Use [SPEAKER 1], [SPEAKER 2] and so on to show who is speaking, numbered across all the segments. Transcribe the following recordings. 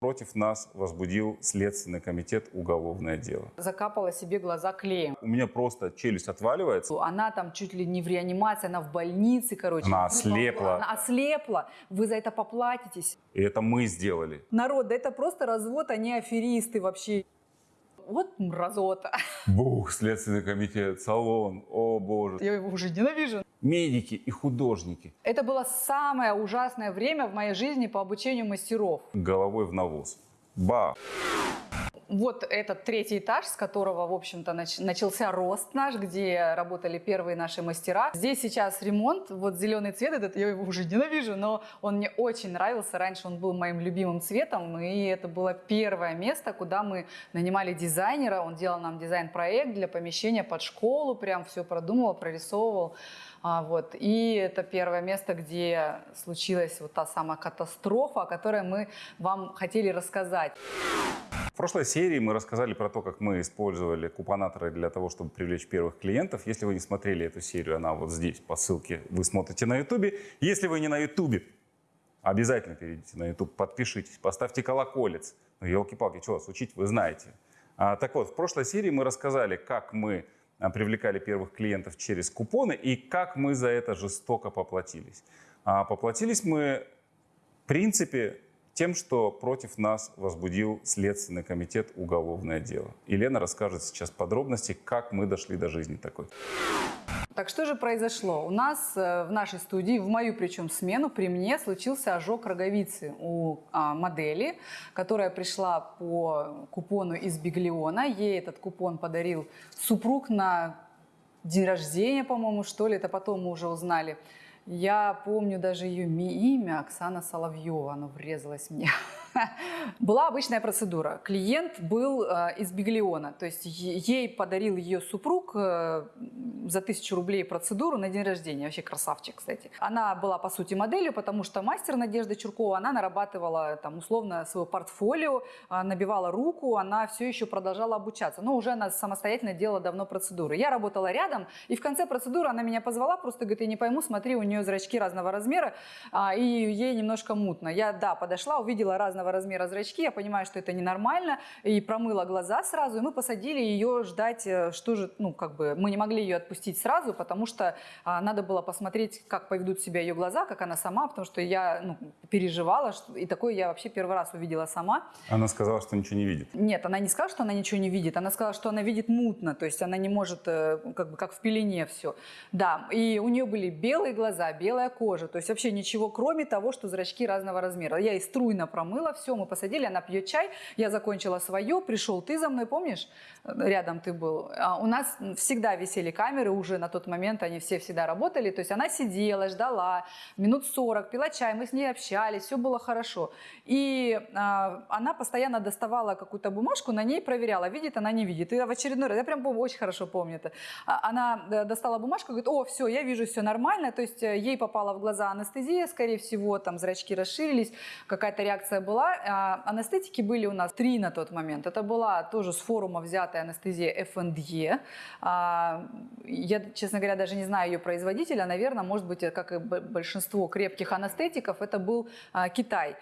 [SPEAKER 1] Против нас возбудил Следственный комитет уголовное дело.
[SPEAKER 2] Закапала себе глаза клеем.
[SPEAKER 1] У меня просто челюсть отваливается.
[SPEAKER 2] Она там чуть ли не в реанимации, она в больнице, короче.
[SPEAKER 1] Она ослепла.
[SPEAKER 2] Она ослепла. Вы за это поплатитесь.
[SPEAKER 1] И это мы сделали.
[SPEAKER 2] Народ, да это просто развод, они аферисты вообще. Вот мразота.
[SPEAKER 1] Бух, Следственный комитет, салон, о боже.
[SPEAKER 2] Я его уже ненавижу.
[SPEAKER 1] Медики и художники
[SPEAKER 2] Это было самое ужасное время в моей жизни по обучению мастеров.
[SPEAKER 1] головой в навоз. Ба!
[SPEAKER 2] Вот этот третий этаж, с которого, в общем-то, нач- начался рост наш, где работали первые наши мастера. Здесь сейчас ремонт, вот зеленый цвет этот, я его уже ненавижу, но он мне очень нравился. Раньше он был моим любимым цветом, и это было первое место, куда мы нанимали дизайнера. Он делал нам дизайн-проект для помещения под школу, прям все продумывал, прорисовывал. А, вот. И это первое место, где случилась вот та самая катастрофа, о которой мы вам хотели рассказать.
[SPEAKER 1] В прошлой серии мы рассказали про то, как мы использовали купонаторы для того, чтобы привлечь первых клиентов. Если вы не смотрели эту серию, она вот здесь по ссылке вы смотрите на ютубе. Если вы не на ютубе, обязательно перейдите на ютуб, подпишитесь, поставьте колоколец. Ну, елки-палки, что вас учить, вы знаете. А, так вот, в прошлой серии мы рассказали, как мы привлекали первых клиентов через купоны и как мы за это жестоко поплатились. А, поплатились мы, в принципе, тем, что против нас возбудил Следственный комитет уголовное дело. Елена расскажет сейчас подробности, как мы дошли до жизни такой.
[SPEAKER 2] Так что же произошло? У нас э, в нашей студии, в мою причем смену, при мне случился ожог роговицы у а, модели, которая пришла по купону из Биглиона. Ей этот купон подарил супруг на день рождения, по-моему, что ли. Это потом мы уже узнали. Я помню даже ее имя, Оксана Соловьева, оно врезалось мне. Была обычная процедура. Клиент был э, из Биглиона, то есть ей подарил ее супруг э, за тысячу рублей процедуру на день рождения. Вообще красавчик, кстати. Она была, по сути, моделью, потому что мастер Надежда Чуркова, она нарабатывала там условно свое портфолио, э, набивала руку, она все еще продолжала обучаться. Но уже она самостоятельно делала давно процедуры. Я работала рядом, и в конце процедуры она меня позвала, просто говорит, я не пойму, смотри, у нее зрачки разного размера, а, и ей немножко мутно. Я, да, подошла, увидела разного размера зрачки, я понимаю, что это ненормально, и промыла глаза сразу, и мы посадили ее ждать, э, что же, ну, как бы, мы не могли ее отпустить сразу, потому что а, надо было посмотреть, как поведут себя ее глаза, как она сама, потому что я ну, переживала, что, и такое я вообще первый раз увидела сама.
[SPEAKER 1] Она сказала, что ничего не видит.
[SPEAKER 2] Нет, она не сказала, что она ничего не видит, она сказала, что она видит мутно, то есть она не может, э, как бы, как в пелене все. Да, и у нее были белые глаза, белая кожа, то есть вообще ничего, кроме того, что зрачки разного размера. Я и струйно промыла все, мы посадили, она пьет чай, я закончила свое, пришел ты за мной, помнишь, рядом ты был. А У нас всегда висели камеры уже на тот момент, они все всегда работали, то есть она сидела, ждала, минут 40, пила чай, мы с ней общались, все было хорошо. И а, она постоянно доставала какую-то бумажку, на ней проверяла, видит она, не видит. И в очередной раз, я прям очень хорошо помню это, А, она э, достала бумажку, говорит, о, все, я вижу, все нормально, то есть э, ей попала в глаза анестезия, скорее всего, там зрачки расширились, какая-то реакция была. А, Анестетики были у нас три на тот момент. Это была тоже с форума взятая анестезия FNDE. А, Я, честно говоря, даже не знаю ее производителя. Наверное, может быть, э, как и большинство крепких анестетиков, это был а, Китай.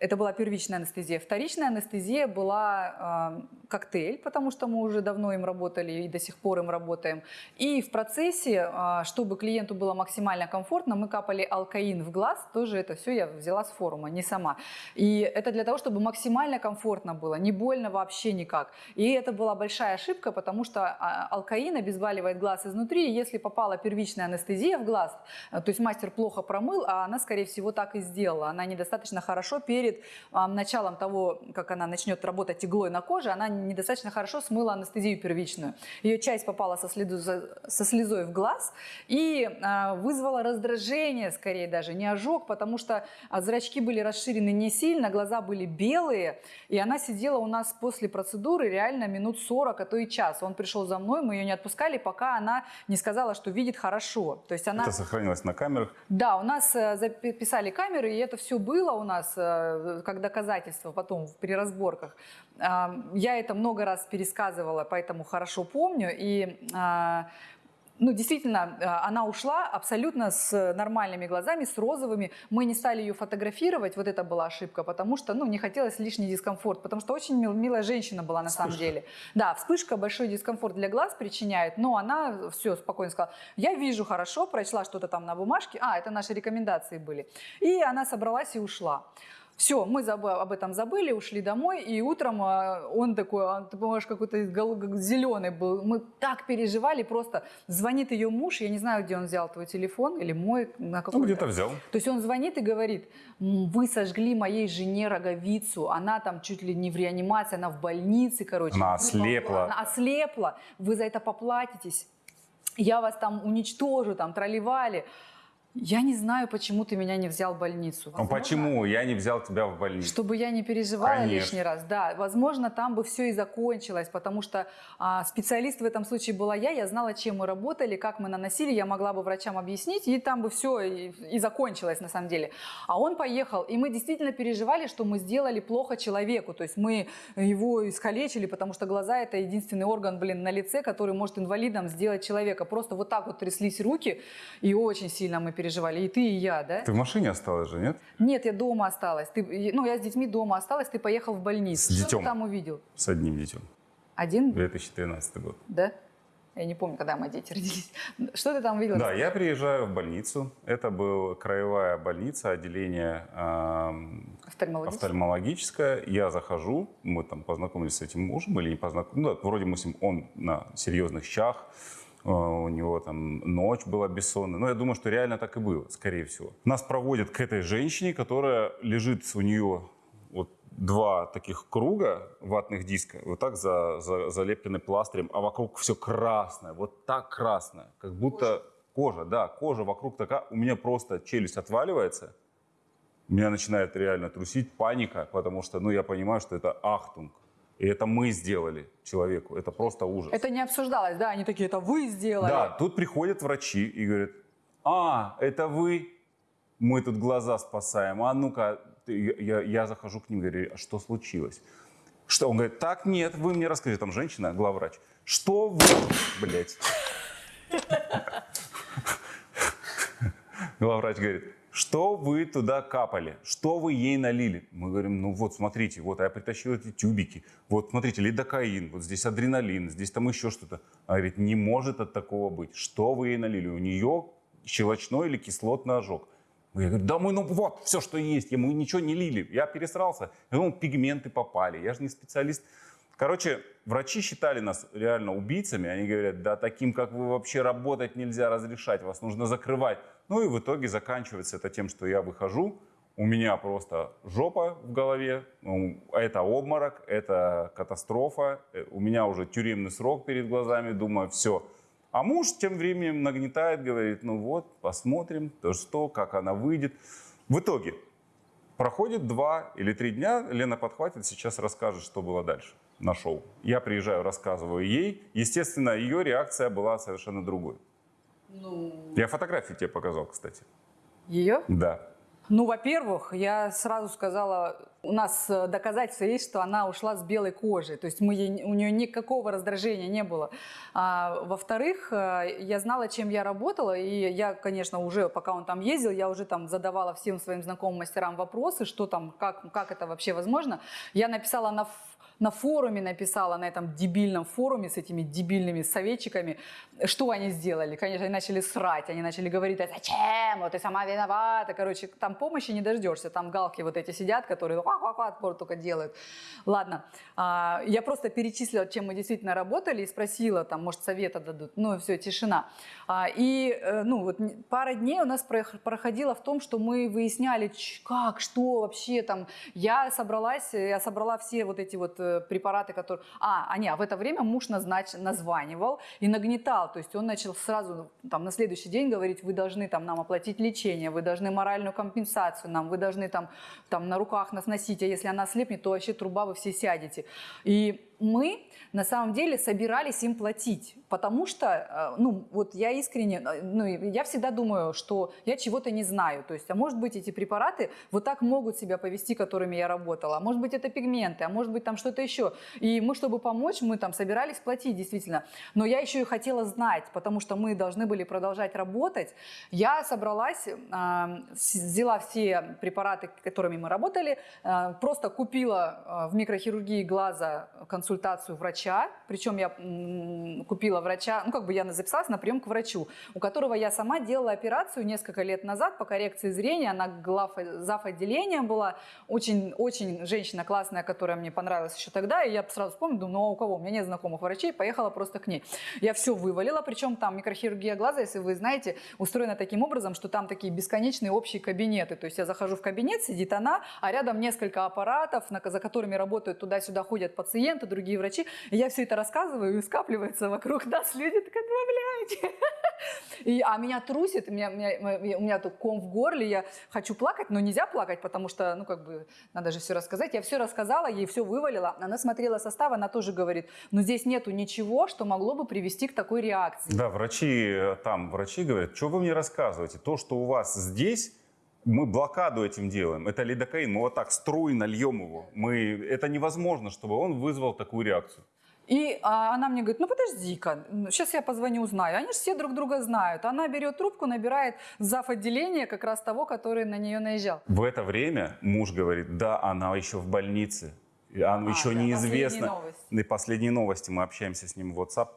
[SPEAKER 2] Это была первичная анестезия. Вторичная анестезия была э, коктейль, потому что мы уже давно им работали и до сих пор им работаем. И в процессе, э, чтобы клиенту было максимально комфортно, мы капали алкаин в глаз. Тоже это все я взяла с форума, не сама. И это для того, чтобы максимально комфортно было, не больно вообще никак. И это была большая ошибка, потому что а, алкаин обезболивает глаз изнутри. И если попала первичная анестезия в глаз, то есть мастер плохо промыл, а она, скорее всего, так и сделала. Она недостаточно хорошо перед а, началом того, как она начнет работать иглой на коже, она недостаточно хорошо смыла анестезию первичную. Ее часть попала со, следу- со слезой в глаз и а, вызвала раздражение, скорее даже, не ожог, потому что а, зрачки были расширены не сильно, глаза были белые, и она сидела у нас после процедуры реально минут 40, а то и час. Он пришел за мной, мы ее не отпускали, пока она не сказала, что видит хорошо. То есть она...
[SPEAKER 1] Это сохранилось на камерах.
[SPEAKER 2] Да, у нас э, записали камеры, и это все было у нас э, как доказательство потом при разборках. Я это много раз пересказывала, поэтому хорошо помню. И а, ну, действительно, э, она ушла абсолютно с нормальными глазами, с розовыми. Мы не стали ее фотографировать, вот это была ошибка, потому что, ну, не хотелось лишний дискомфорт, потому что очень мил- милая женщина была на самом
[SPEAKER 1] Вспышка.
[SPEAKER 2] деле. Да, вспышка большой дискомфорт для глаз причиняет, но она все спокойно сказала, я вижу хорошо, прочла что-то там на бумажке, а, это наши рекомендации были. И она собралась и ушла. Все, мы забы- об этом забыли, ушли домой, и утром а, он такой, а, ты понимаешь, какой-то зеленый был. Мы так переживали, просто звонит ее муж, я не знаю, где он взял твой телефон, или мой, на
[SPEAKER 1] Ну,
[SPEAKER 2] какой
[SPEAKER 1] где-то взял.
[SPEAKER 2] то есть он звонит и говорит, «М, вы сожгли моей жене роговицу, она там чуть ли не в реанимации, она в больнице, короче.
[SPEAKER 1] Она ослепла.
[SPEAKER 2] Она ослепла, вы за это поплатитесь. Я вас там уничтожу, там тролливали. Я не знаю, почему ты меня не взял в больницу.
[SPEAKER 1] Ну,
[SPEAKER 2] Возможно,
[SPEAKER 1] почему я не взял тебя в больницу?
[SPEAKER 2] Чтобы я не переживала
[SPEAKER 1] Конечно.
[SPEAKER 2] лишний раз. Да, возможно, там бы все и закончилось, потому что а, специалист в этом случае была я, я знала, чем мы работали, как мы наносили, я могла бы врачам объяснить, и там бы все и, и закончилось на самом деле. А он поехал, и мы действительно переживали, что мы сделали плохо человеку, то есть мы его искалечили, потому что глаза это единственный орган, блин, на лице, который может инвалидом сделать человека. Просто вот так вот тряслись руки, и очень сильно мы переживали, и ты, и я, да?
[SPEAKER 1] Ты в машине осталась же, нет?
[SPEAKER 2] Нет, я дома осталась. Ты, ну, я с детьми дома осталась, ты поехал в больницу.
[SPEAKER 1] С
[SPEAKER 2] Что
[SPEAKER 1] детем.
[SPEAKER 2] ты там увидел?
[SPEAKER 1] С одним детем.
[SPEAKER 2] Один?
[SPEAKER 1] 2013 год.
[SPEAKER 2] Да? Я не помню, когда мои дети родились. Что ты там увидел?
[SPEAKER 1] Да, я приезжаю в больницу. Это была краевая больница, отделение эм,
[SPEAKER 2] Офтальмологический?
[SPEAKER 1] офтальмологическое. Я захожу, мы там познакомились с этим мужем или не познакомились. Ну, да, вроде мы с ним, он на серьезных щах, э, у него там ночь была бессонная. Но я думаю, что реально так и было, скорее всего. Нас проводят к этой женщине, которая лежит у нее вот два таких круга ватных диска, вот так за, за- залеплены пластырем, а вокруг все красное, вот так красное, как будто кожа, да, кожа вокруг такая, у меня просто челюсть отваливается, меня начинает реально трусить паника, потому что, ну, я понимаю, что это ахтунг. И это мы сделали человеку. Это просто ужас.
[SPEAKER 2] Это не обсуждалось, да? Они такие, это вы сделали.
[SPEAKER 1] Да, тут приходят врачи и говорят, а, это вы, мы тут глаза спасаем, а ну-ка, я, я захожу к ним, говорю, а что случилось? Что? Он говорит, так, нет, вы мне расскажите, там женщина, главврач, что вы, блядь? Главврач говорит, что вы туда капали, что вы ей налили? Мы говорим, ну вот, смотрите, вот я притащил эти тюбики, вот, смотрите, лидокаин, вот здесь адреналин, здесь там еще что-то. Она говорит, не может от такого быть. Что вы ей налили? У нее щелочной или кислотный ожог. Я говорю, да мы, ну вот, все, что есть, мы ничего не лили. Я пересрался, ну, пигменты попали, я же не специалист. Короче, врачи считали нас реально убийцами. Они говорят, да таким, как вы, вообще работать нельзя разрешать, вас нужно закрывать. Ну и в итоге заканчивается это тем, что я выхожу, у меня просто жопа в голове, ну, это обморок, это катастрофа, э, у меня уже тюремный срок перед глазами, думаю, все. А муж тем временем нагнетает, говорит, ну вот, посмотрим, то что, как она выйдет. В итоге проходит два или три дня, Лена подхватит, сейчас расскажет, что было дальше на шоу. Я приезжаю, рассказываю ей. Естественно, ее реакция была совершенно другой.
[SPEAKER 2] Ну,
[SPEAKER 1] Я фотографии тебе показал, кстати.
[SPEAKER 2] ее?
[SPEAKER 1] Да.
[SPEAKER 2] Ну, во-первых, я сразу сказала, у нас э, доказательства есть, что она ушла с белой кожей, то есть мы ей- у нее никакого раздражения не было. А, во-вторых, э, я знала, чем я работала, и я, конечно, уже, пока он там ездил, я уже там задавала всем своим знакомым мастерам вопросы, что там, как, как это вообще возможно. Я написала на, на форуме, написала на этом дебильном форуме с этими дебильными советчиками, что они сделали. Конечно, они начали срать, они начали говорить, а зачем, вот ты сама виновата. Короче, там помощи не дождешься, там галки вот эти сидят, которые «ха-ха-ха» только делают. Ладно, А, я просто перечислила, чем мы действительно работали и спросила, там, может, совета дадут. Ну, все, тишина. А, И, э, ну, вот пара дней у нас прох- проходила в том, что мы выясняли, как, что вообще там. Я собралась, я собрала все вот эти вот э, препараты, которые... А, а не, в это время муж назнач... названивал и нагнетал. То есть он начал сразу там на следующий день говорить, вы должны там нам оплатить лечение, вы должны моральную компенсацию нам, вы должны там, там на руках нас носить, а если она слепнет, то вообще труба вы все сядете. И мы на самом деле собирались им платить, потому что, э, ну, вот я искренне, э, ну, я всегда думаю, что я чего-то не знаю, то есть, а может быть, эти препараты вот так могут себя повести, которыми я работала, а может быть, это пигменты, а может быть, там что-то еще. И мы, чтобы помочь, мы там собирались платить, действительно. Но я еще и хотела знать, потому что мы должны были продолжать работать. Я собралась, э, взяла все препараты, которыми мы работали, просто купила в микрохирургии глаза консультацию врача, причем я купила врача, ну как бы я записалась на прием к врачу, у которого я сама делала операцию несколько лет назад по коррекции зрения, она глав, зав. отделения была, очень, очень женщина классная, которая мне понравилась еще тогда, и я сразу вспомнила, ну а у кого? У меня нет знакомых врачей, поехала просто к ней. Я все вывалила, причем там микрохирургия глаза, если вы знаете, устроена таким образом, что там такие бесконечные общие кабинеты, то есть я захожу в кабинет, сидит она, а рядом несколько аппаратов, за которыми работают туда-сюда ходят пациенты, другие врачи. И я все это рассказываю, и скапливается вокруг нас люди, так отправляйте. И, а меня трусит, меня, меня, у меня тут ком в горле, я хочу плакать, но нельзя плакать, потому что, ну, как бы, надо же все рассказать. Я все рассказала, ей все вывалила. Она смотрела состав, она тоже говорит, но здесь нету ничего, что могло бы привести к такой реакции.
[SPEAKER 1] Да, врачи э, там, врачи говорят, что вы мне рассказываете? То, что у вас здесь мы блокаду этим делаем. Это лидокаин, мы вот так струйно льем его. Мы, это невозможно, чтобы он вызвал такую реакцию.
[SPEAKER 2] И а, она мне говорит, ну подожди-ка, сейчас я позвоню, узнаю. Они же все друг друга знают. Она берет трубку, набирает зав. отделение как раз того, который на нее наезжал.
[SPEAKER 1] В это время муж говорит, да, она еще в больнице. Она а, еще да, неизвестно. Последние новости. И последние новости, мы общаемся с ним в WhatsApp.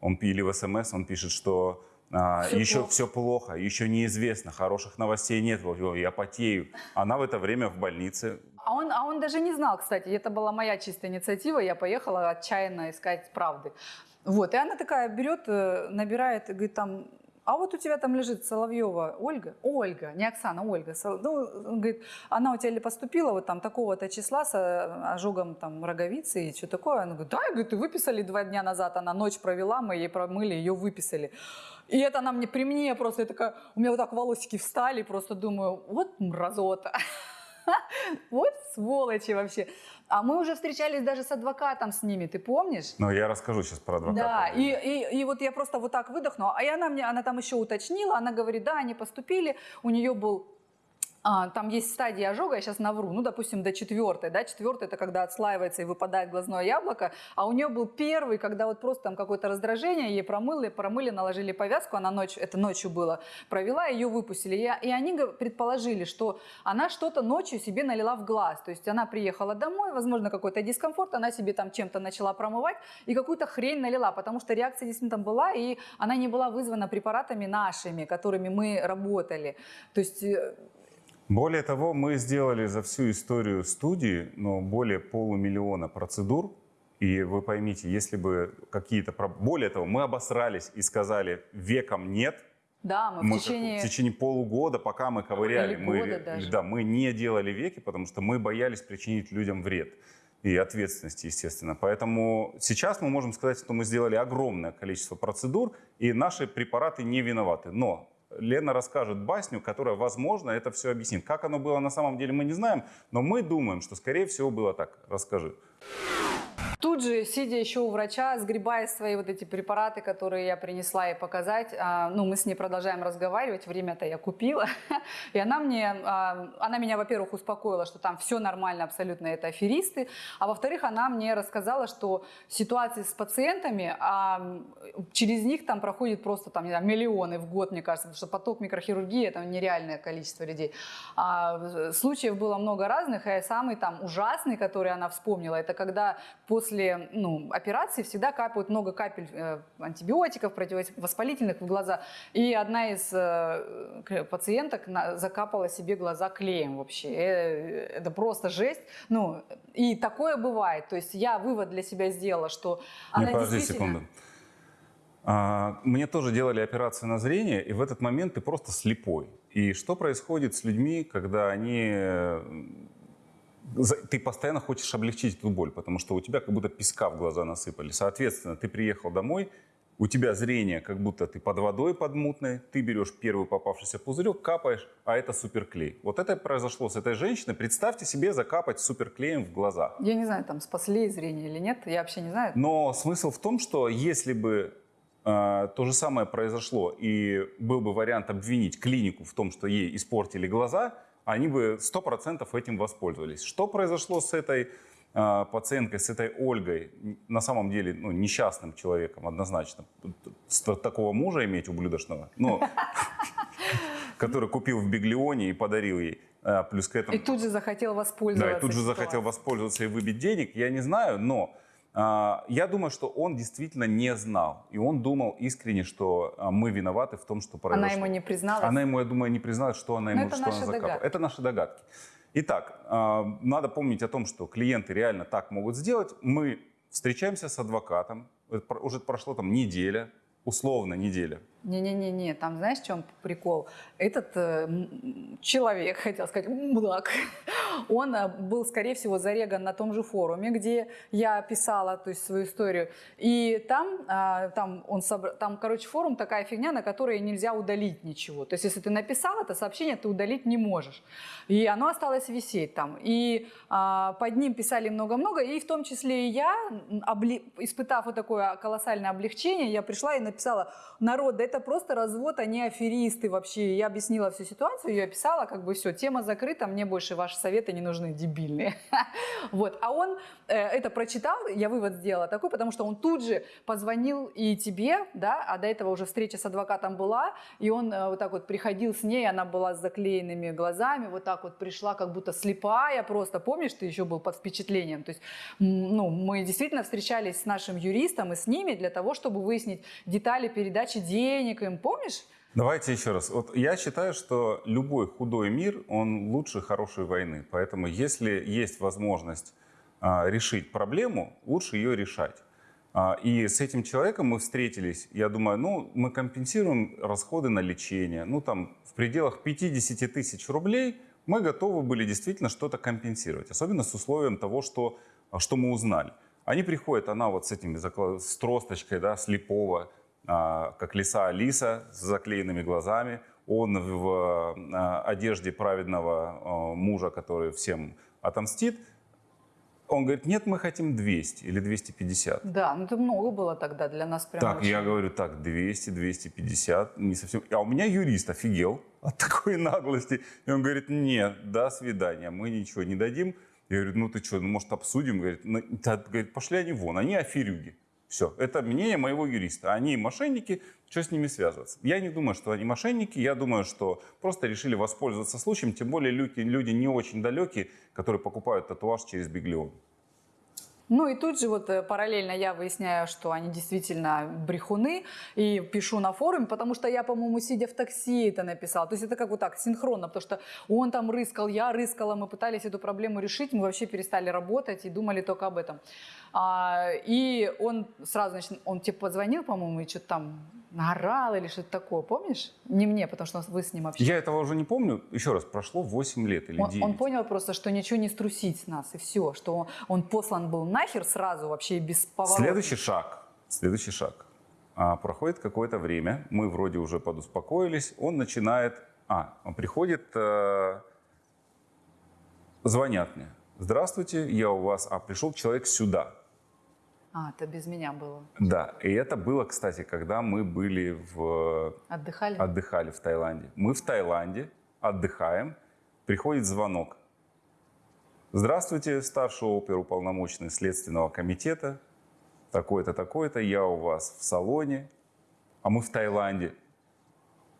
[SPEAKER 1] Он или в СМС, он пишет, что все еще плохо. все плохо, еще неизвестно, хороших новостей нет, я потею. Она в это время в больнице.
[SPEAKER 2] А он, а он даже не знал, кстати, это была моя чистая инициатива, я поехала отчаянно искать правды. Вот, и она такая берет, э, набирает, говорит, там, а вот у тебя там лежит Соловьева Ольга, Ольга, не Оксана, Ольга, ну, говорит, она у тебя поступила вот там такого-то числа с э, ожогом там роговицы и что такое? Она говорит, да, говорит, выписали два дня назад, она ночь провела, мы ей промыли, ее выписали. И это она мне при мне просто, я такая, у меня вот так волосики встали, просто думаю, вот мразота. Вот сволочи вообще. А мы уже встречались даже с адвокатом с ними, ты помнишь?
[SPEAKER 1] Ну, я расскажу сейчас про адвоката.
[SPEAKER 2] Да, и, и, и вот я просто вот так выдохнула. А она мне, она там еще уточнила, она говорит, да, они поступили, у нее был там есть стадии ожога, я сейчас навру, ну, допустим, до четвертой, да, четвертая это когда отслаивается и выпадает глазное яблоко, а у нее был первый, когда вот просто там какое-то раздражение, ей промыли, промыли, наложили повязку, она ночь, это ночью было, провела, ее выпустили, и, и они предположили, что она что-то ночью себе налила в глаз, то есть она приехала домой, возможно, какой-то дискомфорт, она себе там чем-то начала промывать и какую-то хрень налила, потому что реакция действительно там была, и она не была вызвана препаратами нашими, которыми мы работали, то есть э,
[SPEAKER 1] более того, мы сделали за всю историю студии ну, более полумиллиона процедур. И вы поймите, если бы какие-то... Более того, мы обосрались и сказали, веком нет.
[SPEAKER 2] Да, мы, мы в течение...
[SPEAKER 1] В течение полугода, пока мы ковыряли,
[SPEAKER 2] Или
[SPEAKER 1] мы,
[SPEAKER 2] даже.
[SPEAKER 1] да, мы не делали веки, потому что мы боялись причинить людям вред и ответственности, естественно. Поэтому сейчас мы можем сказать, что мы сделали огромное количество процедур, и наши препараты не виноваты. Но Лена расскажет басню, которая, возможно, это все объяснит. Как оно было на самом деле, мы не знаем, но мы думаем, что, скорее всего, было так. Расскажи.
[SPEAKER 2] Тут же, сидя еще у врача, сгребая свои вот эти препараты, которые я принесла ей показать, а, ну, мы с ней продолжаем разговаривать, время-то я купила, и она мне, а, она меня, во-первых, успокоила, что там все нормально, абсолютно это аферисты, а во-вторых, она мне рассказала, что ситуации с пациентами, а, через них там проходит просто там, не знаю, миллионы в год, мне кажется, потому что поток микрохирургии – это нереальное количество людей. Случаев было много разных, и самый там ужасный, который она вспомнила, это когда после после ну, операции всегда капают много капель э, антибиотиков, противовоспалительных в глаза. И одна из э, пациенток закапала себе глаза клеем вообще. Э, это просто жесть. Ну, и такое бывает. То есть я вывод для себя сделала, что
[SPEAKER 1] она подожди действительно... секунду. А, мне тоже делали операцию на зрение, и в этот момент ты просто слепой. И что происходит с людьми, когда они ты постоянно хочешь облегчить эту боль, потому что у тебя как будто песка в глаза насыпали. Соответственно, ты приехал домой, у тебя зрение, как будто ты под водой под мутной, ты берешь первый попавшийся пузырек, капаешь, а это суперклей. Вот это произошло с этой женщиной. Представьте себе закапать суперклеем в глаза.
[SPEAKER 2] Я не знаю, там спасли зрение или нет, я вообще не знаю.
[SPEAKER 1] Но смысл в том, что если бы э, то же самое произошло и был бы вариант обвинить клинику в том, что ей испортили глаза, они бы 100% этим воспользовались. Что произошло с этой э, пациенткой, с этой Ольгой? На самом деле ну, несчастным человеком однозначно. С такого мужа иметь ублюдочного, ну, который купил в Биглионе и подарил ей. А, Плюс к этому...
[SPEAKER 2] И тут же захотел воспользоваться.
[SPEAKER 1] Да, и тут же захотел воспользоваться и выбить денег, я не знаю, но а, я думаю, что он действительно не знал. И он думал искренне, что а, мы виноваты в том, что произошло.
[SPEAKER 2] Она ему не призналась.
[SPEAKER 1] Она ему, я думаю, не призналась, что она
[SPEAKER 2] Но
[SPEAKER 1] ему
[SPEAKER 2] это
[SPEAKER 1] что она закапала.
[SPEAKER 2] догадки.
[SPEAKER 1] Это наши догадки. Итак, а, надо помнить о том, что клиенты реально так могут сделать. Мы встречаемся с адвокатом. Про- Уже прошло там неделя, условно неделя.
[SPEAKER 2] Не-не-не-не, там знаешь, в чем прикол? Этот э, человек, хотел сказать, мудак, он э, был, скорее всего, зареган на том же форуме, где я писала то есть, свою историю. И там, а, там, он собра- там, короче, форум такая фигня, на которой нельзя удалить ничего. То есть, если ты написал это сообщение, ты удалить не можешь. И оно осталось висеть там. И а, под ним писали много-много, и в том числе и я, обли- испытав вот такое колоссальное облегчение, я пришла и написала, народ, да это просто развод, они аферисты вообще. Я объяснила всю ситуацию, я описала, как бы все, тема закрыта, мне больше ваши советы не нужны, дебильные. Вот. А он э, это прочитал, я вывод сделала такой, потому что он тут же позвонил и тебе, да, а до этого уже встреча с адвокатом была, и он э, вот так вот приходил с ней, она была с заклеенными глазами, вот так вот пришла, как будто слепая просто. Помнишь, ты еще был под впечатлением? То есть, ну, мы действительно встречались с нашим юристом и с ними для того, чтобы выяснить детали передачи денег им. Помнишь?
[SPEAKER 1] Давайте еще раз. Вот я считаю, что любой худой мир, он лучше хорошей войны. Поэтому если есть возможность а, решить проблему, лучше ее решать. А, и с этим человеком мы встретились, я думаю, ну, мы компенсируем расходы на лечение. Ну, там, в пределах 50 тысяч рублей мы готовы были действительно что-то компенсировать. Особенно с условием того, что, а, что мы узнали. Они приходят, она вот с этими, с тросточкой, да, слепого, как лиса Алиса с заклеенными глазами. Он в а, одежде праведного а, мужа, который всем отомстит. Он говорит, нет, мы хотим 200 или 250.
[SPEAKER 2] Да, ну это много было тогда для нас прям.
[SPEAKER 1] Так,
[SPEAKER 2] очень.
[SPEAKER 1] я говорю, так, 200, 250, не совсем. А у меня юрист офигел от такой наглости. И он говорит, нет, до свидания, мы ничего не дадим. Я говорю, ну ты что, ну, может обсудим? Говорит, «Ну, да, говорит, пошли они вон, они аферюги. Все, это мнение моего юриста. Они мошенники, что с ними связываться? Я не думаю, что они мошенники, я думаю, что просто решили воспользоваться случаем, тем более люди, люди не очень далекие, которые покупают татуаж через Биглион.
[SPEAKER 2] Ну и тут же вот э, параллельно я выясняю, что они действительно брехуны, и пишу на форуме, потому что я, по-моему, сидя в такси это написала. То есть это как вот так, синхронно, потому что он там рыскал, я рыскала, мы пытались эту проблему решить, мы вообще перестали работать и думали только об этом. А, и он сразу, значит, он тебе позвонил, по-моему, и что-то там наорал или что-то такое, помнишь? Не мне, потому что вы с ним общались.
[SPEAKER 1] Я этого уже не помню. Еще раз, прошло 8 лет или
[SPEAKER 2] Он,
[SPEAKER 1] 9.
[SPEAKER 2] он понял просто, что ничего не струсить с нас, и все, что он, он послан был нахер сразу вообще без поворота.
[SPEAKER 1] Следующий шаг. Следующий шаг. А, проходит какое-то время, мы вроде уже подуспокоились, он начинает... А, он приходит, э, звонят мне. Здравствуйте, я у вас... А, пришел человек сюда.
[SPEAKER 2] А, это без меня было.
[SPEAKER 1] Да, и это было, кстати, когда мы были в...
[SPEAKER 2] Отдыхали?
[SPEAKER 1] Отдыхали в Таиланде. Мы в Таиланде отдыхаем, приходит звонок. Здравствуйте, старший оперуполномоченный Следственного комитета. Такой-то, такой-то, я у вас в салоне, а мы в Таиланде.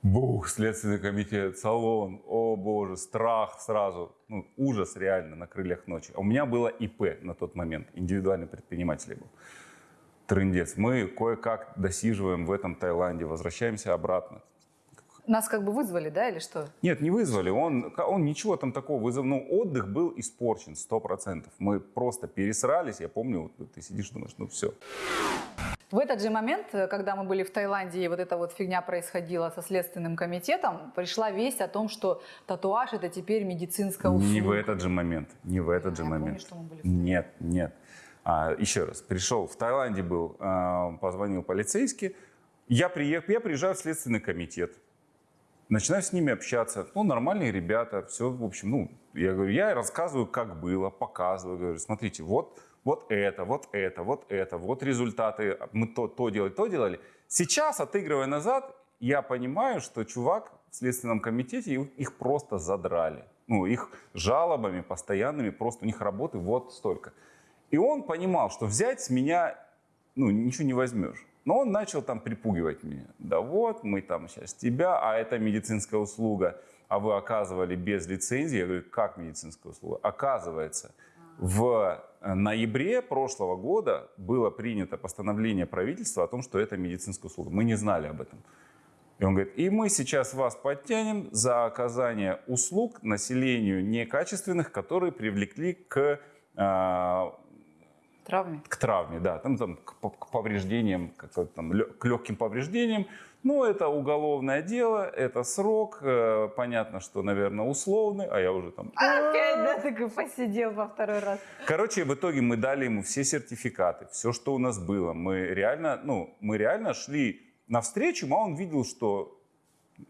[SPEAKER 1] Бух, Следственный комитет, салон, о боже, страх сразу, ну, ужас реально на крыльях ночи. А у меня было ИП на тот момент, индивидуальный предприниматель был. Трындец. Мы кое-как досиживаем в этом Таиланде, возвращаемся обратно.
[SPEAKER 2] Нас как бы вызвали, да, или что?
[SPEAKER 1] Нет, не вызвали. Он, он ничего там такого вызвал. Ну, отдых был испорчен, сто процентов. Мы просто пересрались. Я помню, вот ты сидишь, думаешь, ну все.
[SPEAKER 2] В этот же момент, э, когда мы были в Таиланде, и вот эта вот фигня происходила со Следственным комитетом, пришла весть о том, что татуаж это теперь медицинская услуга.
[SPEAKER 1] Не в этот же момент. Не в этот же
[SPEAKER 2] Я помню,
[SPEAKER 1] момент.
[SPEAKER 2] что мы были в
[SPEAKER 1] Нет, нет. А, еще раз, пришел, в Таиланде был, а, позвонил полицейский. Я, приех, я приезжаю в Следственный комитет. Начинаю с ними общаться. Ну, нормальные ребята, все, в общем, ну, я говорю, я рассказываю, как было, показываю, говорю, смотрите, вот, вот это, вот это, вот это, вот результаты, мы то, то делали, то делали. Сейчас, отыгрывая назад, я понимаю, что чувак в Следственном комитете, их просто задрали. Ну, их жалобами постоянными, просто у них работы вот столько. И он понимал, что взять с меня, ну, ничего не возьмешь. Но он начал там припугивать меня. Да вот, мы там сейчас тебя, а это медицинская услуга, а вы оказывали без лицензии. Я говорю, как медицинская услуга? Оказывается, в ноябре прошлого года было принято постановление правительства о том, что это медицинская услуга. Мы не знали об этом. И он говорит, и мы сейчас вас подтянем за оказание услуг населению некачественных, которые привлекли к э,
[SPEAKER 2] Травме?
[SPEAKER 1] К травме, да. Там, там к, к повреждениям, как, там, к легким повреждениям. Ну, это уголовное дело, это срок. Э, понятно, что, наверное, условный, а я уже там...
[SPEAKER 2] Опять, да, такой посидел во второй раз.
[SPEAKER 1] Короче, в итоге мы дали ему все сертификаты, все, что у нас было. Мы реально, ну, мы реально шли навстречу, а он видел, что...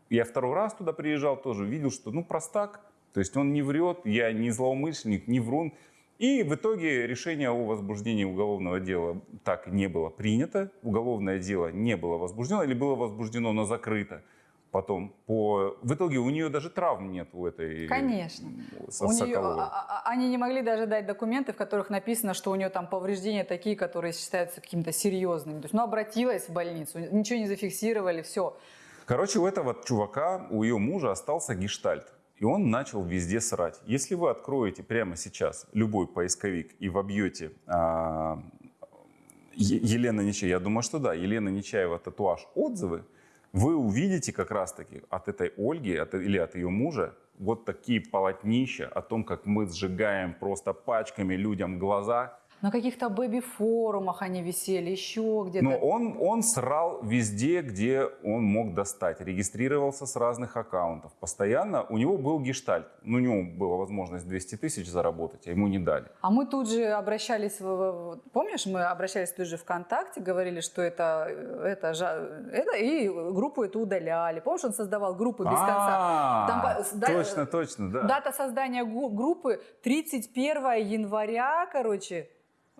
[SPEAKER 1] Я второй раз туда приезжал тоже, видел, что, ну, простак. То есть он не врет, я не злоумышленник, не врун. И в итоге решение о возбуждении уголовного дела так не было принято. Уголовное дело не было возбуждено или было возбуждено, но закрыто. Потом по... В итоге у нее даже травм нет у этой
[SPEAKER 2] Конечно. У нее, а, а, а, они не могли даже дать документы, в которых написано, что у нее там повреждения такие, которые считаются какими-то серьезными. То есть, ну, обратилась в больницу, ничего не зафиксировали, все.
[SPEAKER 1] Короче, у этого чувака, у ее мужа остался гештальт. И он начал везде срать. Если вы откроете прямо сейчас любой поисковик и вобьете а, Елена Нечаева, я думаю, что да, Елена Нечаева татуаж отзывы, вы увидите как раз-таки от этой Ольги от, или от ее мужа вот такие полотнища о том, как мы сжигаем просто пачками людям глаза,
[SPEAKER 2] на каких-то бэби-форумах они висели, еще где-то.
[SPEAKER 1] Но он, он срал везде, где он мог достать. Регистрировался с разных аккаунтов. Постоянно у него был гештальт. Ну, у него была возможность 200 тысяч заработать, а ему не дали.
[SPEAKER 2] А мы тут же обращались, в, помнишь, мы обращались тут же ВКонтакте, говорили, что это, это, это и группу эту удаляли. Помнишь, он создавал группы без конца?
[SPEAKER 1] Там, точно, точно, да.
[SPEAKER 2] Дата создания группы 31 января, короче,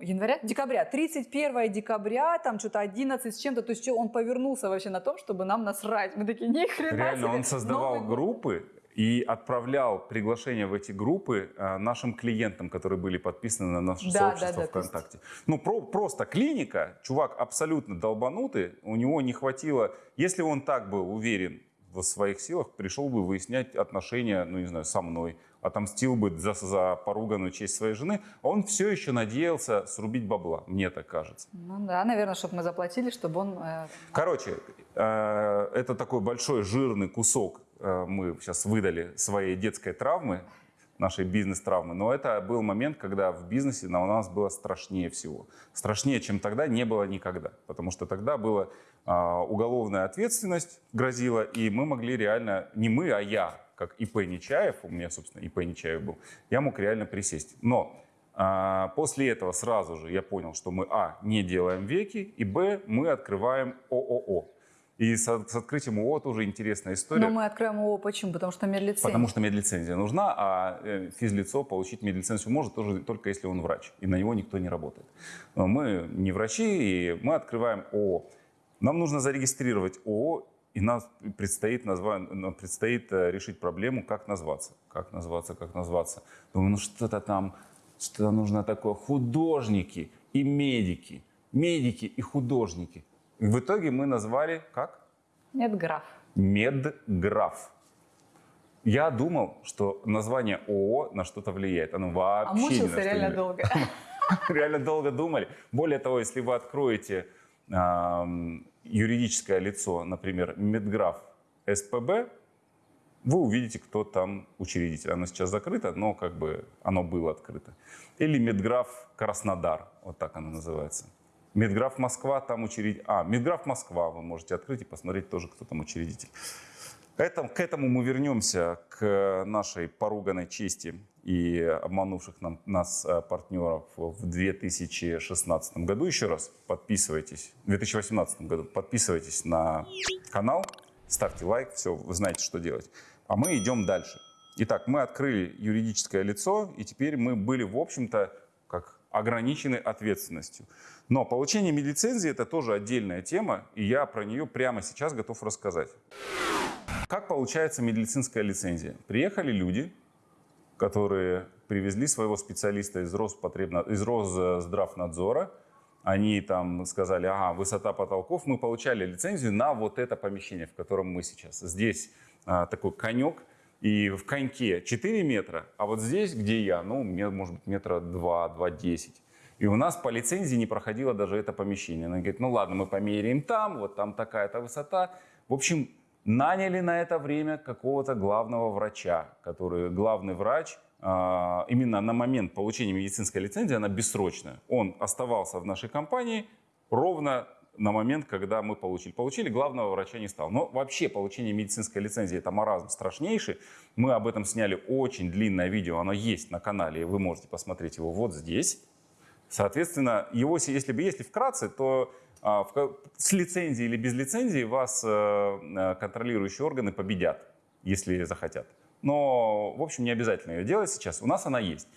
[SPEAKER 2] января, декабря, 31 декабря, там что-то 11 с чем-то, то есть он повернулся вообще на том, чтобы нам насрать. Мы такие, ни хрена
[SPEAKER 1] Реально,
[SPEAKER 2] себе.
[SPEAKER 1] он создавал Новый... группы и отправлял приглашения в эти группы э, нашим клиентам, которые были подписаны на наше да, сообщество да, да, ВКонтакте. Есть... Ну, про, просто клиника, чувак абсолютно долбанутый, у него не хватило, если он так был уверен в своих силах, пришел бы выяснять отношения, ну, не знаю, со мной, отомстил бы за, за поруганную честь своей жены, а он все еще надеялся срубить бабла, мне так кажется.
[SPEAKER 2] Ну да, наверное, чтобы мы заплатили, чтобы он... Э...
[SPEAKER 1] Короче, э, это такой большой жирный кусок э, мы сейчас выдали своей детской травмы, нашей бизнес-травмы, но это был момент, когда в бизнесе на у нас было страшнее всего. Страшнее, чем тогда, не было никогда, потому что тогда была э, уголовная ответственность грозила, и мы могли реально, не мы, а я, как ИП Нечаев, у меня, собственно, ИП Нечаев был, я мог реально присесть. Но а, после этого сразу же я понял, что мы, а, не делаем веки, и, б, мы открываем ООО. И с, с открытием ООО тоже интересная история.
[SPEAKER 2] Но мы откроем ООО почему? Потому что медлицензия.
[SPEAKER 1] Потому что медлицензия нужна, а э, физлицо получить медлицензию может тоже только если он врач, и на него никто не работает. Но мы не врачи, и мы открываем ООО. Нам нужно зарегистрировать ООО и нам предстоит, назва... предстоит э, решить проблему, как назваться. Как назваться, как назваться. Думаю, ну что-то там, что нужно такое. Художники и медики. Медики и художники. И в итоге мы назвали как?
[SPEAKER 2] Медграф.
[SPEAKER 1] Медграф. Я думал, что название ООО на что-то влияет. Оно вообще а
[SPEAKER 2] мучился реально долго.
[SPEAKER 1] Реально долго думали. Более того, если вы откроете юридическое лицо, например, Медграф СПБ, вы увидите, кто там учредитель. Оно сейчас закрыто, но как бы оно было открыто. Или Медграф Краснодар, вот так оно называется. Медграф Москва, там учредитель. А, Медграф Москва вы можете открыть и посмотреть тоже, кто там учредитель. Это, к этому мы вернемся, к нашей поруганной чести и обманувших нам, нас э, партнеров в 2016 году. Еще раз подписывайтесь, в 2018 году подписывайтесь на канал, ставьте лайк, все, вы знаете, что делать. А мы идем дальше. Итак, мы открыли юридическое лицо, и теперь мы были, в общем-то, как ограничены ответственностью. Но получение медлицензии – это тоже отдельная тема, и я про нее прямо сейчас готов рассказать. Как получается медицинская лицензия? Приехали люди, которые привезли своего специалиста из, Роспотребно... из Росздравнадзора, они там сказали, ага, высота потолков, мы получали лицензию на вот это помещение, в котором мы сейчас. Здесь а, такой конек, и в коньке 4 метра, а вот здесь, где я, ну, может быть, метра 2, 2,10. И у нас по лицензии не проходило даже это помещение. Она говорит, ну ладно, мы померяем там, вот там такая-то высота. В общем, наняли на это время какого-то главного врача, который главный врач а, именно на момент получения медицинской лицензии, она бессрочная. Он оставался в нашей компании ровно на момент, когда мы получили. Получили, главного врача не стал. Но вообще получение медицинской лицензии это маразм страшнейший. Мы об этом сняли очень длинное видео, оно есть на канале, вы можете посмотреть его вот здесь. Соответственно, его, если бы если вкратце, то с лицензией или без лицензии вас э, э, контролирующие органы победят, если захотят. Но, в общем, не обязательно ее делать сейчас. У нас она есть.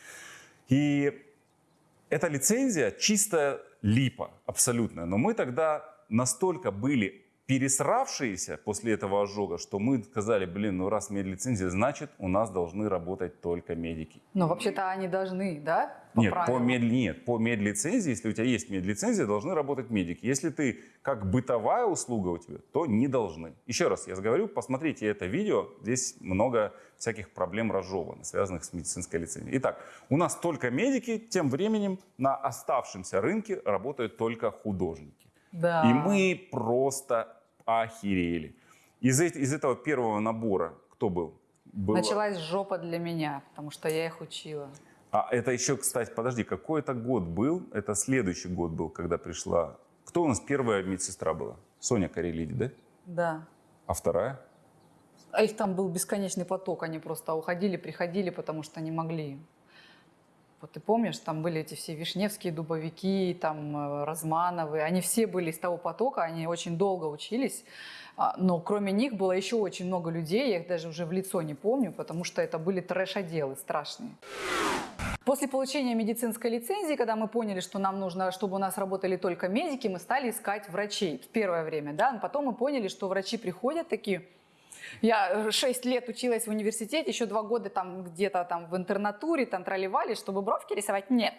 [SPEAKER 1] И эта лицензия чисто липа, абсолютная. Но мы тогда настолько были пересравшиеся после этого ожога, что мы сказали, блин, ну раз медлицензия, значит у нас должны работать только медики.
[SPEAKER 2] Но вообще-то они должны, да?
[SPEAKER 1] По нет, по мед, нет, по медлицензии, если у тебя есть медлицензия, должны работать медики. Если ты как бытовая услуга у тебя, то не должны. Еще раз я говорю, посмотрите это видео, здесь много всяких проблем разжевано, связанных с медицинской лицензией. Итак, у нас только медики, тем временем на оставшемся рынке работают только художники.
[SPEAKER 2] Да.
[SPEAKER 1] И мы просто охерели. Из, из этого первого набора кто был?
[SPEAKER 2] Было... Началась жопа для меня, потому что я их учила.
[SPEAKER 1] А это еще, кстати, подожди, какой это год был? Это следующий год был, когда пришла... Кто у нас первая медсестра была? Соня Карелиди, да?
[SPEAKER 2] Да.
[SPEAKER 1] А вторая?
[SPEAKER 2] А их там был бесконечный поток, они просто уходили, приходили, потому что не могли. Вот ты помнишь, там были эти все Вишневские, Дубовики, там э, Размановы, они все были из того потока, они очень долго учились, а, но кроме них было еще очень много людей, я их даже уже в лицо не помню, потому что это были трэш-отделы страшные. После получения медицинской лицензии, когда мы поняли, что нам нужно, чтобы у нас работали только медики, мы стали искать врачей в первое время. Да? Но потом мы поняли, что врачи приходят такие, я 6 э, лет училась в университете, еще 2 года там где-то там в интернатуре, там тролливали, чтобы бровки рисовать, нет.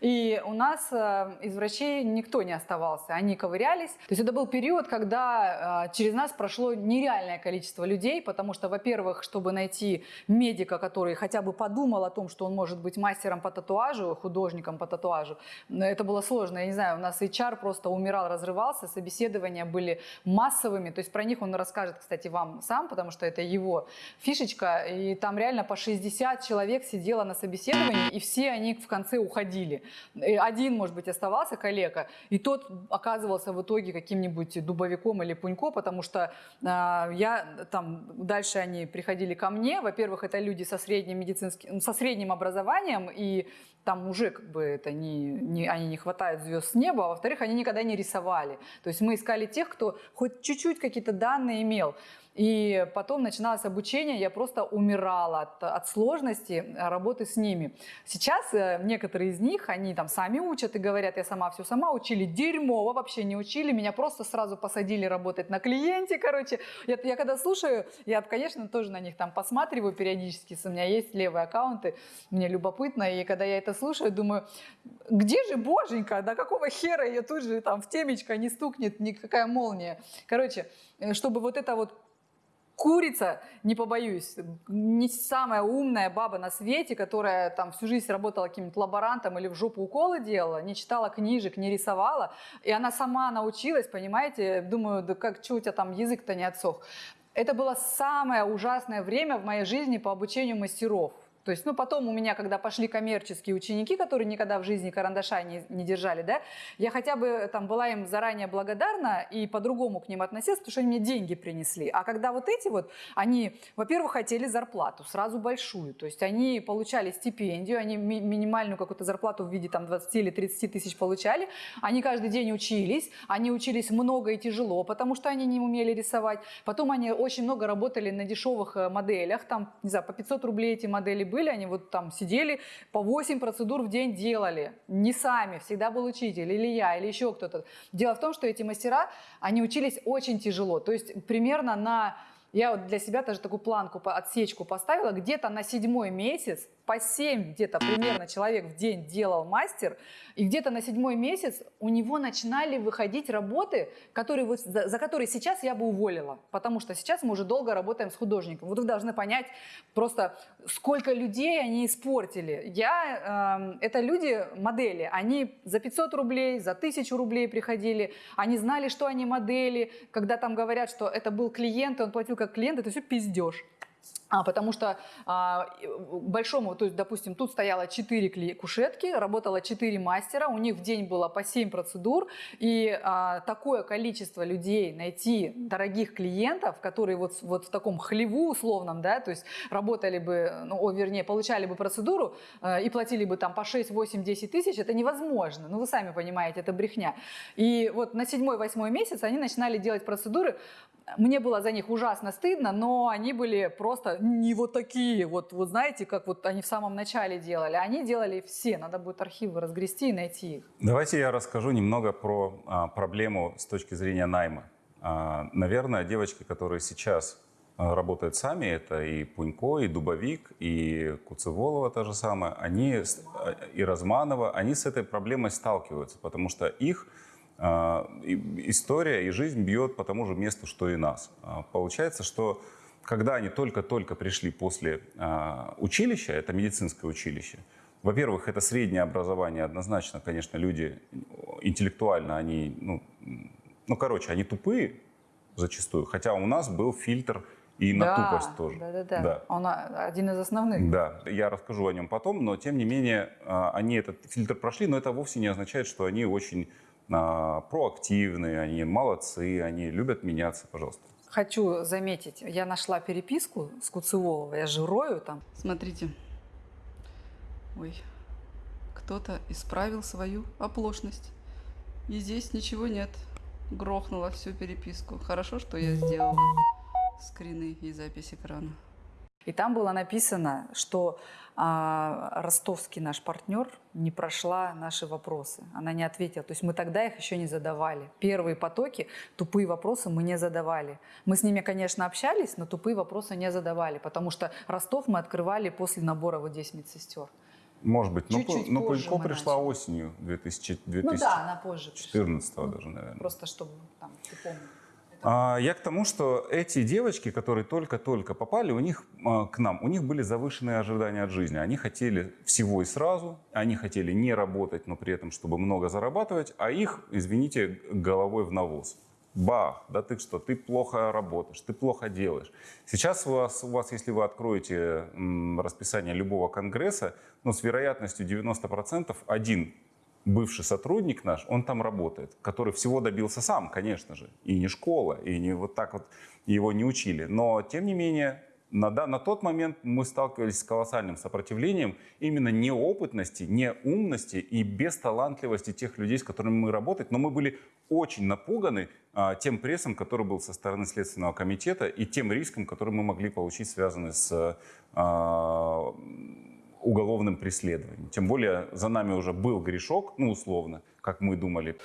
[SPEAKER 2] И у нас э, из врачей никто не оставался, они ковырялись. То есть это был период, когда э, через нас прошло нереальное количество людей, потому что, во-первых, чтобы найти медика, который хотя бы подумал о том, что он может быть мастером по татуажу, художником по татуажу, это было сложно. Я не знаю, у нас HR просто умирал, разрывался, собеседования были массовыми, то есть про них он расскажет, кстати, вам сам, потому что это его фишечка, и там реально по 60 человек сидело на собеседовании, и все они в конце уходили. И один, может быть, оставался коллега, и тот оказывался в итоге каким-нибудь дубовиком или пунько, потому что э, я там, дальше они приходили ко мне, во-первых, это люди со средним медицинским, со средним образованием, и там уже как бы это не, не, они не хватают звезд с неба, а во-вторых, они никогда не рисовали. То есть мы искали тех, кто хоть чуть-чуть какие-то данные имел. И потом начиналось обучение, я просто умирала от, от сложности работы с ними. Сейчас э, некоторые из них, они там сами учат и говорят, я сама все сама учили, дерьмово вообще не учили, меня просто сразу посадили работать на клиенте, короче. Я, я когда слушаю, я, конечно, тоже на них там посматриваю периодически, у меня есть левые аккаунты, мне любопытно, и когда я это слушаю, думаю, где же боженька, до какого хера ее тут же там в темечко не стукнет никакая молния. Короче, э, чтобы вот это вот курица, не побоюсь, не самая умная баба на свете, которая там всю жизнь работала каким-то лаборантом или в жопу уколы делала, не читала книжек, не рисовала, и она сама научилась, понимаете, думаю, да как, что у тебя там язык-то не отсох. Это было самое ужасное время в моей жизни по обучению мастеров. То есть, ну, потом у меня, когда пошли коммерческие ученики, которые никогда в жизни карандаша не, не держали, да, я хотя бы там была им заранее благодарна и по-другому к ним относилась, потому что они мне деньги принесли. А когда вот эти вот, они, во-первых, хотели зарплату, сразу большую. То есть они получали стипендию, они ми- минимальную какую-то зарплату в виде там 20 или 30 тысяч получали. Они каждый день учились, они учились много и тяжело, потому что они не умели рисовать. Потом они очень много работали на дешевых э, моделях, там, не знаю, по 500 рублей эти модели были, они вот там сидели, по 8 процедур в день делали. Не сами, всегда был учитель, или я, или еще кто-то. Дело в том, что эти мастера, они учились очень тяжело. То есть примерно на... Я вот для себя даже такую планку, отсечку поставила, где-то на седьмой месяц по 7 где-то примерно человек в день делал мастер, и где-то на седьмой месяц у него начинали выходить работы, которые за, за которые сейчас я бы уволила, потому что сейчас мы уже долго работаем с художником. Вот вы должны понять просто, сколько людей они испортили. Я, эм, это люди, модели, они за 500 рублей, за 1000 рублей приходили, они знали, что они модели, когда там говорят, что это был клиент, и он платил как клиент, это все пиздеж. А, потому что а, большому, то есть, допустим, тут стояло 4 кушетки, работало 4 мастера, у них в день было по 7 процедур, и а, такое количество людей найти, дорогих клиентов, которые вот, вот в таком хлеву условном, да, то есть работали бы, ну, о, вернее, получали бы процедуру э, и платили бы там по 6, 8, 10 тысяч, это невозможно, ну, вы сами понимаете, это брехня. И вот на седьмой-восьмой месяц они начинали делать процедуры, мне было за них ужасно стыдно, но они были просто не вот такие, вот, вот знаете, как вот они в самом начале делали. Они делали все, надо будет архивы разгрести и найти их.
[SPEAKER 1] Давайте я расскажу немного про а, проблему с точки зрения найма. А, наверное, девочки, которые сейчас а, работают сами, это и Пунько, и Дубовик, и Куцеволова та же самая, они, а, и Разманова, они с этой проблемой сталкиваются, потому что их история и жизнь бьет по тому же месту, что и нас. А, Получается, что когда они только-только пришли после а, училища, это медицинское училище, во-первых, это среднее образование, однозначно, конечно, люди интеллектуально, они, ну, ну, короче, они тупые зачастую, хотя у нас был фильтр и на
[SPEAKER 2] да,
[SPEAKER 1] тупость тоже.
[SPEAKER 2] Да, да, да.
[SPEAKER 1] Да.
[SPEAKER 2] Он а, один из основных.
[SPEAKER 1] Да, я расскажу о нем потом, но тем не менее а, они этот фильтр прошли, но это вовсе не означает, что они очень а, проактивные, они молодцы, они любят меняться, пожалуйста.
[SPEAKER 2] Хочу заметить, я нашла переписку с Куцеволовой, я же рою там.
[SPEAKER 3] Смотрите. Ой, кто-то исправил свою оплошность. И здесь ничего нет. Грохнула всю переписку. Хорошо, что я сделала скрины и запись экрана.
[SPEAKER 2] И там было написано, что а, ростовский наш партнер не прошла наши вопросы. Она не ответила. То есть мы тогда их еще не задавали. Первые потоки, тупые вопросы мы не задавали. Мы с ними, конечно, общались, но тупые вопросы не задавали, потому что Ростов мы открывали после набора вот здесь медсестер.
[SPEAKER 1] Может быть, но,
[SPEAKER 2] Чуть-чуть
[SPEAKER 1] но
[SPEAKER 2] мы
[SPEAKER 1] пришла
[SPEAKER 2] начали.
[SPEAKER 1] осенью 2000,
[SPEAKER 2] Ну да, она позже пришла.
[SPEAKER 1] 2014 даже, наверное.
[SPEAKER 2] Просто чтобы там, ты помнил.
[SPEAKER 1] А, Я к тому, что эти девочки, которые только-только попали, у них а, к нам, у них были завышенные ожидания от жизни. Они хотели всего и сразу, они хотели не работать, но при этом, чтобы много зарабатывать, а их, извините, головой в навоз. Бах, да ты что, ты плохо работаешь, ты плохо делаешь. Сейчас у вас, у вас если вы откроете м, расписание любого конгресса, ну, с вероятностью 90% один бывший сотрудник наш, он там работает, который всего добился сам, конечно же, и не школа, и не вот так вот его не учили. Но, тем не менее, на, да- на тот момент мы сталкивались с колоссальным сопротивлением именно неопытности, неумности и бесталантливости тех людей, с которыми мы работаем. Но мы были очень напуганы а, тем прессом, который был со стороны Следственного комитета, и тем риском, который мы могли получить, связанный с а, уголовным преследованием. Тем более за нами уже был грешок, ну условно, как мы думали.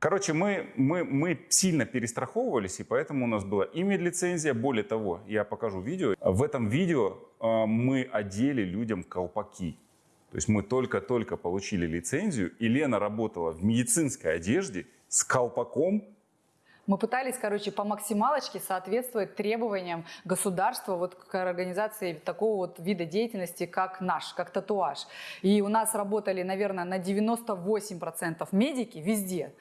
[SPEAKER 1] Короче, мы, мы, мы сильно перестраховывались, и поэтому у нас была и медлицензия. Более того, я покажу видео. В этом видео э, мы одели людям колпаки. То есть мы только-только получили лицензию, и Лена работала в медицинской одежде с колпаком
[SPEAKER 2] Мы пытались, короче, по максималочке соответствовать требованиям государства вот к организации такого вот вида деятельности, как наш, как татуаж. И у нас работали, наверное, на 98% медики везде.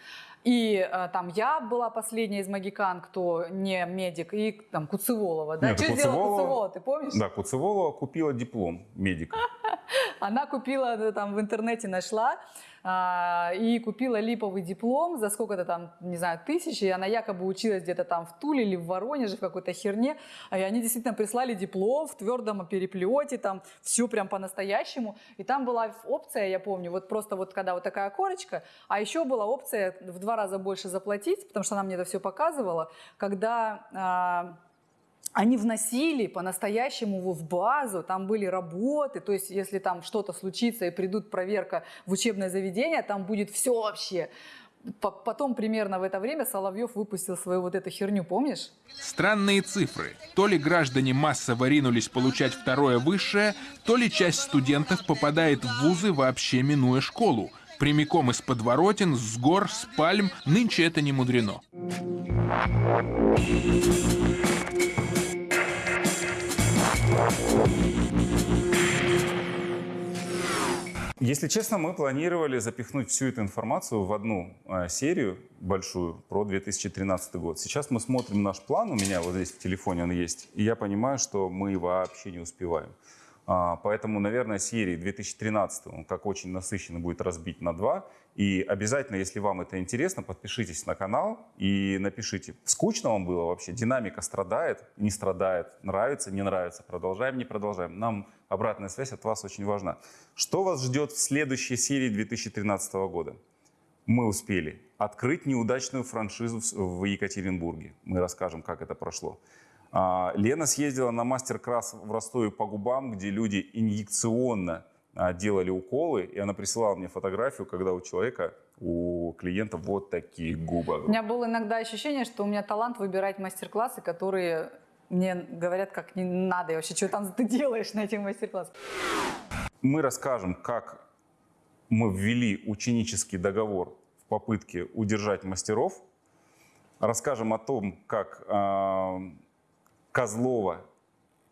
[SPEAKER 2] И э, там я была последняя из магикан, кто не медик, и там Куцеволова. Да?
[SPEAKER 1] Нет,
[SPEAKER 2] Что сделала
[SPEAKER 1] Куцеволова-
[SPEAKER 2] Куцеволова, ты помнишь?
[SPEAKER 1] Да, Куцеволова купила диплом медика.
[SPEAKER 2] Она купила, э, там в интернете нашла, а, и купила липовый диплом за сколько-то там, не знаю, тысяч, и она якобы училась где-то там в Туле или в Воронеже, в какой-то херне, и они действительно прислали диплом в твердом переплете, там все прям по-настоящему, и там была опция, я помню, вот просто вот когда вот такая корочка, а еще была опция в два раза больше заплатить, потому что она мне это все показывала, когда а, они вносили по-настоящему в базу, там были работы, то есть если там что-то случится и придут проверка в учебное заведение, там будет все вообще. По- Потом примерно в это время Соловьев выпустил свою вот эту херню, помнишь?
[SPEAKER 4] Странные цифры. То ли граждане массово ринулись получать второе высшее, то ли часть студентов попадает в вузы, вообще минуя школу. Прямиком из подворотен, с гор, с пальм, нынче это не мудрено.
[SPEAKER 1] Если честно, мы планировали запихнуть всю эту информацию в одну э, серию большую про 2013 год. Сейчас мы смотрим наш план, у меня вот здесь в телефоне он есть, и я понимаю, что мы вообще не успеваем. А, поэтому, наверное, серии 2013, он как очень насыщенно будет разбить на два. И обязательно, если вам это интересно, подпишитесь на канал и напишите, скучно вам было вообще, динамика страдает, не страдает, нравится, не нравится, продолжаем, не продолжаем. Нам обратная связь от вас очень важна. Что вас ждет в следующей серии 2013 года? Мы успели открыть неудачную франшизу в в Екатеринбурге. Мы расскажем, как это прошло. А, Лена съездила на мастер-класс в Ростове по губам, где люди инъекционно а, делали уколы, и она присылала мне фотографию, когда у человека, у клиента вот такие губы.
[SPEAKER 2] У меня было иногда ощущение, что у меня талант выбирать мастер-классы, которые мне говорят, как не надо, и вообще, что там ты делаешь на этих мастер-классах.
[SPEAKER 1] Мы расскажем, как мы ввели ученический договор в попытке удержать мастеров. Расскажем о том, как а, Козлова,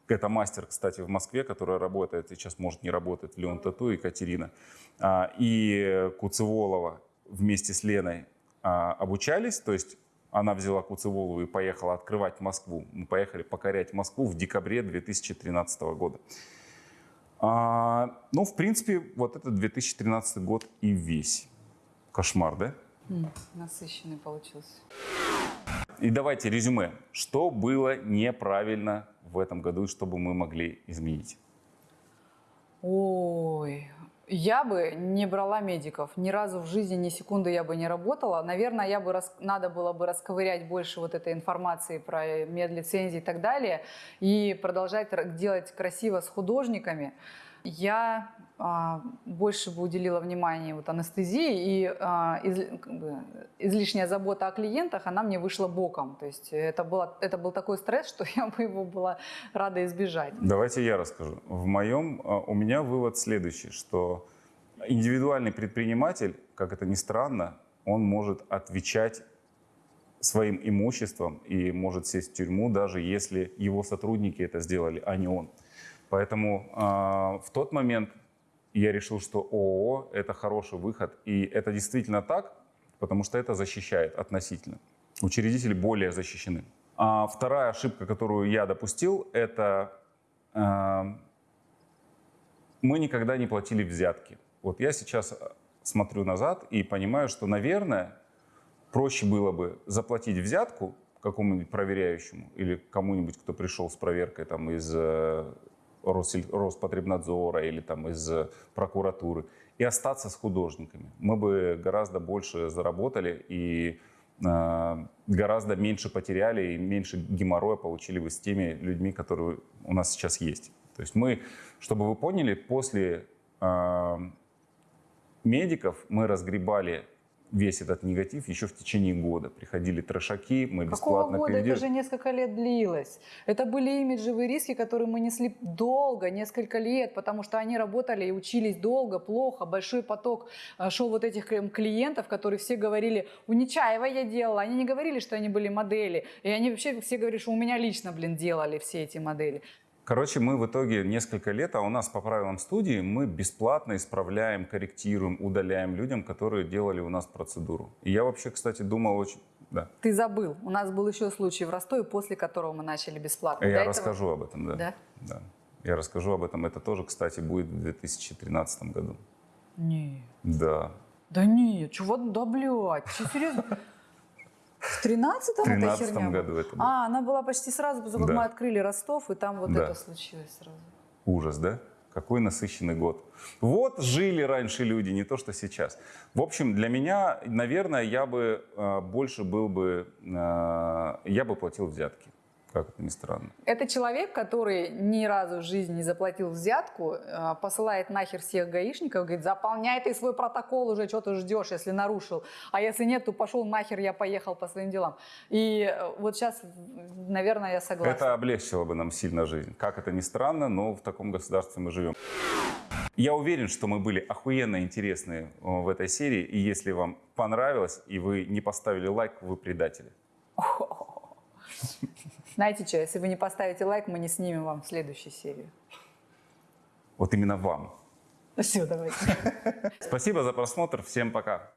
[SPEAKER 1] это мастер, кстати, в Москве, которая работает, сейчас, может, не работает Леон Тату, Екатерина, а, и Куцеволова вместе с Леной а, обучались, то есть она взяла Куцеволову и поехала открывать Москву. Мы поехали покорять Москву в декабре 2013 года. А, ну, в принципе, вот это 2013 год и весь. Кошмар, да?
[SPEAKER 2] Насыщенный получился.
[SPEAKER 1] И давайте резюме. Что было неправильно в этом году и что бы мы могли изменить?
[SPEAKER 2] Ой, я бы не брала медиков. Ни разу в жизни, ни секунды я бы не работала. Наверное, я бы рас- надо было бы расковырять больше вот этой информации про медлицензии и так далее и продолжать делать красиво с художниками. Я а, больше бы уделила внимание вот анестезии, и а, из- как бы, излишняя забота о клиентах, она мне вышла боком. То есть это, было, это был такой стресс, что я бы его была рада избежать.
[SPEAKER 1] Давайте я расскажу. В моем, а, у меня вывод следующий, что индивидуальный предприниматель, как это ни странно, он может отвечать своим имуществом и может сесть в тюрьму, даже если его сотрудники это сделали, а не он. Поэтому а, в тот момент я решил, что ООО – это хороший выход. И это действительно так, потому что это защищает относительно. Учредители более защищены. А вторая ошибка, которую я допустил, это а, мы никогда не платили взятки. Вот я сейчас э, смотрю назад и понимаю, что, наверное, проще было бы заплатить взятку какому-нибудь проверяющему или кому-нибудь, кто пришел с проверкой там, из э, Роспотребнадзора или там, из прокуратуры, и остаться с художниками. Мы бы гораздо больше заработали и э, гораздо меньше потеряли и меньше геморроя получили бы с теми людьми, которые у нас сейчас есть. То есть мы, чтобы вы поняли, после э, медиков мы разгребали весь этот негатив еще в течение года. Приходили трешаки, мы
[SPEAKER 2] Какого
[SPEAKER 1] бесплатно
[SPEAKER 2] года? Это же несколько лет длилось. Это были имиджевые риски, которые мы несли долго, несколько лет, потому что они работали и учились долго, плохо. Большой поток э, шел вот этих клиентов, клиентов, которые все говорили, у Нечаева я делала. Они не говорили, что они были модели. И они вообще все говорили, что у меня лично, блин, делали все эти модели.
[SPEAKER 1] Короче, мы в итоге несколько лет, а у нас по правилам студии мы бесплатно исправляем, корректируем, удаляем людям, которые делали у нас процедуру. И я вообще, кстати, думал очень... Да.
[SPEAKER 2] Ты забыл. У нас был еще случай в Ростове, после которого мы начали бесплатно. До
[SPEAKER 1] Я
[SPEAKER 2] этого-
[SPEAKER 1] расскажу об этом, да.
[SPEAKER 2] Да?
[SPEAKER 1] Да. Я расскажу об этом. Это тоже, кстати, будет в 2013 году.
[SPEAKER 2] Нет.
[SPEAKER 1] Да.
[SPEAKER 2] Да нет, чего, да блядь, серьезно? В 13-м
[SPEAKER 1] В
[SPEAKER 2] эта
[SPEAKER 1] 13
[SPEAKER 2] херня
[SPEAKER 1] году это было.
[SPEAKER 2] А, она была почти сразу, как
[SPEAKER 1] Да.
[SPEAKER 2] мы открыли Ростов, и там вот
[SPEAKER 1] Да.
[SPEAKER 2] это случилось сразу.
[SPEAKER 1] Ужас, да? Какой насыщенный год. Вот жили раньше люди, не то что сейчас. В общем, для меня, наверное, я бы э, больше был бы, э, я бы платил взятки. Как это ни странно.
[SPEAKER 2] Это человек, который ни разу в жизни не заплатил взятку, э, посылает нахер всех гаишников, говорит, заполняй ты свой протокол уже, что ты ждешь, если нарушил. А если нет, то пошел нахер, я поехал по своим делам. И э, вот сейчас, наверное, я согласна.
[SPEAKER 1] Это облегчило бы нам сильно жизнь. Как это ни странно, но в таком государстве мы живем. Я уверен, что мы были охуенно интересные э, в этой серии. И если вам понравилось, и вы не поставили лайк, вы предатели.
[SPEAKER 2] Знаете что, если вы не поставите лайк, мы не снимем вам следующую серию.
[SPEAKER 1] Вот именно вам.
[SPEAKER 2] Все, давайте.
[SPEAKER 1] Спасибо за просмотр. Всем пока.